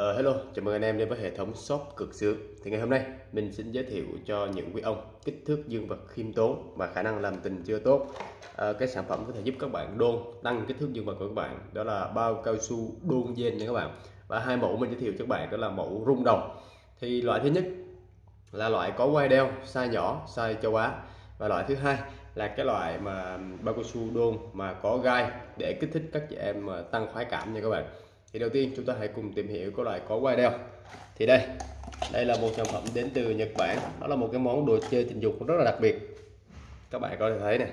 Uh, hello, chào mừng anh em đến với hệ thống shop cực sướng. Thì ngày hôm nay mình xin giới thiệu cho những quý ông kích thước dương vật khiêm tốn và khả năng làm tình chưa tốt. Uh, cái sản phẩm có thể giúp các bạn đôn tăng kích thước dương vật của các bạn đó là bao cao su đôn gen nha các bạn. Và hai mẫu mình giới thiệu cho các bạn đó là mẫu rung đồng. Thì loại thứ nhất là loại có quai đeo size nhỏ, size châu Á và loại thứ hai là cái loại mà bao cao su đôn mà có gai để kích thích các chị em tăng khoái cảm nha các bạn thì đầu tiên chúng ta hãy cùng tìm hiểu cái loại có quai đeo thì đây đây là một sản phẩm đến từ Nhật Bản. Đó là một cái món đồ chơi tình dục rất là đặc biệt. Các bạn có thể thấy này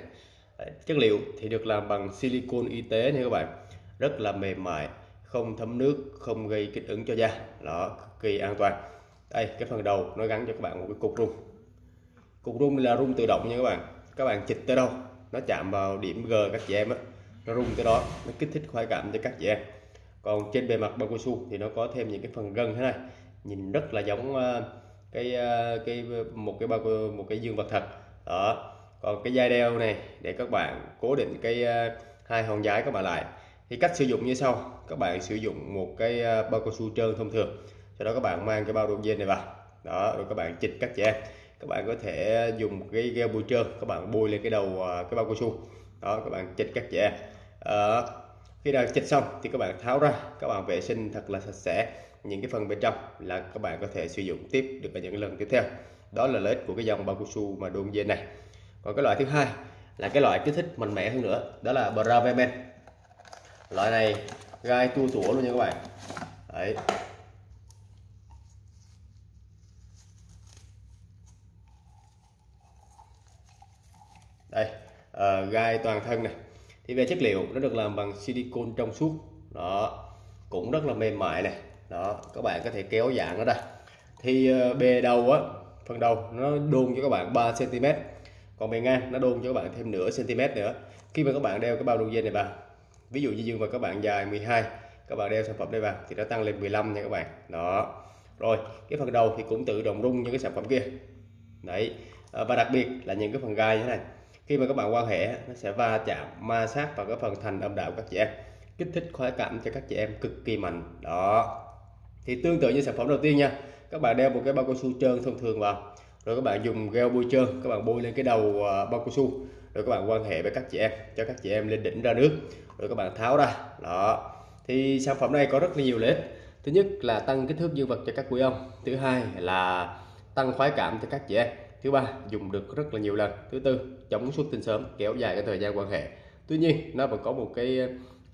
Đấy, chất liệu thì được làm bằng silicon y tế nha các bạn. Rất là mềm mại không thấm nước không gây kích ứng cho da. Đó cực kỳ an toàn. Đây cái phần đầu nó gắn cho các bạn một cái cục rung. Cục rung là rung tự động nha các bạn. Các bạn chịch tới đâu nó chạm vào điểm G các chị em á. Nó rung tới đó nó kích thích khoái cảm cho các chị em còn trên bề mặt bao cao su thì nó có thêm những cái phần gân thế này. Nhìn rất là giống ờ, cái ờ, cái một cái bao một cái dương vật thật. Đó. Còn cái dây đeo này để các bạn cố định cái ờ, hai hòn giái các bạn lại. Thì cách sử dụng như sau. Các bạn sử dụng một cái bao cao su trơn thông thường. Sau đó các bạn mang cái bao đồ dên này vào. Đó rồi các bạn chỉnh các trẻ các bạn có thể dùng cái gel bôi trơn. Các bạn bôi lên cái đầu cái bao cao su. Đó các bạn chỉnh các trẻ à, khi đã chích xong thì các bạn tháo ra các bạn vệ sinh thật là sạch sẽ. Những cái phần bên trong là các bạn có thể sử dụng tiếp được ở những lần tiếp theo. Đó là lợi ích của cái dòng bao cao su mà đôn dên này. Còn cái loại thứ hai là cái loại kích thích mạnh mẽ hơn nữa đó là Bravemen loại này gai tua tủa luôn nha các bạn. Đấy. Đây uh, gai toàn thân này thì về chất liệu, nó được làm bằng silicon trong suốt. Đó, cũng rất là mềm mại này. Đó, các bạn có thể kéo dạng nó ra. Thì ờ, bề đầu á, phần đầu, nó đôn cho các bạn 3 cm còn bề ngang, nó đôn cho các bạn thêm nửa cm nữa. Khi mà các bạn đeo cái bao đôi dây này vào, ví dụ như dương mà các bạn dài 12 các bạn đeo sản phẩm đây vào thì nó tăng lên 15 nha các bạn. Đó. Rồi, cái phần đầu thì cũng tự động rung như cái sản phẩm kia. Đấy. Ờ, và đặc biệt là những cái phần gai như thế này khi mà các bạn quan hệ, nó sẽ va chạm, ma sát vào cái phần thành âm đạo các chị em, kích thích khoái cảm cho các chị em cực kỳ mạnh. Đó. Thì tương tự như sản phẩm đầu tiên nha, các bạn đeo một cái bao cao su trơn thông thường vào, rồi các bạn dùng gel bôi trơn, các bạn bôi lên cái đầu à, bao cao su, rồi các bạn quan hệ với các chị em, cho các chị em lên đỉnh ra nước, rồi các bạn tháo ra. Đó. Thì sản phẩm này có rất là nhiều lợi ích. Thứ nhất là tăng kích thước dương vật cho các quý ông, thứ hai là tăng khoái cảm cho các chị em thứ ba dùng được rất là nhiều lần. Thứ tư chống xuất tinh sớm kéo dài cái thời gian quan hệ. Tuy nhiên nó vẫn có một cái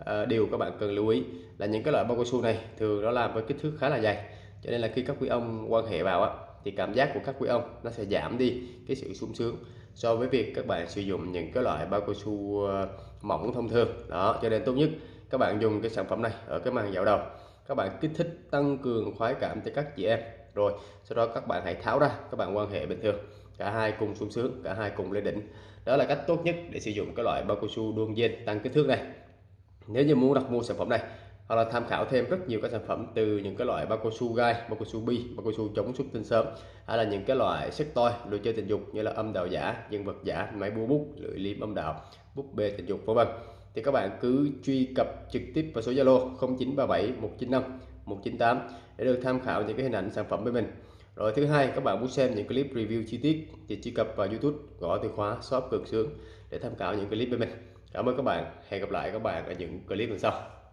uh, điều các bạn cần lưu ý là những cái loại bao cao su này thường nó làm với kích thước khá là dày. Cho nên là khi các quý ông quan hệ vào á thì cảm giác của các quý ông nó sẽ giảm đi cái sự sung sướng so với việc các bạn sử dụng những cái loại bao cao su ờ, mỏng thông thường. Đó cho nên tốt nhất các bạn dùng cái sản phẩm này ở cái màn dạo đầu các bạn kích thích tăng cường khoái cảm cho các chị em. Rồi, sau đó các bạn hãy tháo ra, các bạn quan hệ bình thường. Cả hai cùng sung sướng, cả hai cùng lên đỉnh. Đó là cách tốt nhất để sử dụng cái loại bao cao su đôn dên tăng kích thước này. Nếu như muốn đặt mua sản phẩm này, hoặc là tham khảo thêm rất nhiều các sản phẩm từ những cái loại bao cao su gai, bao cao su bi, bao cao su chống xuất tinh sớm, hay là những cái loại sức toy đồ chơi tình dục như là âm đạo giả, nhân vật giả, máy búa bút, lưỡi liềm âm đạo, búp bê tình dục, vân vân thì các bạn cứ truy cập trực tiếp vào số Zalo 0937 195 198 để được tham khảo những cái hình ảnh sản phẩm với mình. Rồi thứ hai, các bạn muốn xem những clip review chi tiết thì truy cập vào YouTube gõ từ khóa, shop cực sướng để tham khảo những clip với mình. Cảm ơn các bạn. Hẹn gặp lại các bạn ở những clip lần sau.